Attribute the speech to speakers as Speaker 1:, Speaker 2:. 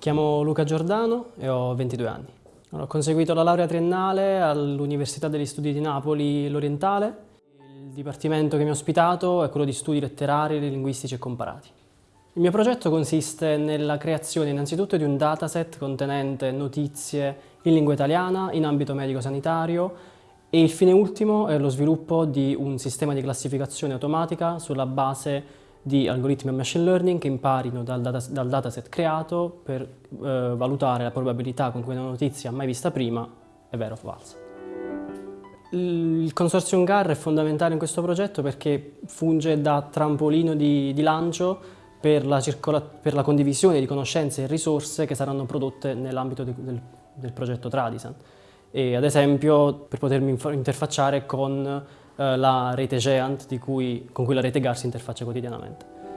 Speaker 1: chiamo Luca Giordano e ho 22 anni. Ho conseguito la laurea triennale all'Università degli Studi di Napoli l'Orientale. Il dipartimento che mi ha ospitato è quello di studi letterari, linguistici e comparati. Il mio progetto consiste nella creazione innanzitutto di un dataset contenente notizie in lingua italiana in ambito medico-sanitario e il fine ultimo è lo sviluppo di un sistema di classificazione automatica sulla base di algoritmi a machine learning che imparino dal, data, dal dataset creato per eh, valutare la probabilità con cui una notizia mai vista prima è vera o falsa. Il consorzio GAR è fondamentale in questo progetto perché funge da trampolino di, di lancio per la, per la, condivisione di conoscenze e risorse che saranno prodotte nell'ambito del, del, progetto Tradisan. E ad esempio per potermi interfacciare con la rete Geant cui, con cui la rete GAR si interfaccia quotidianamente.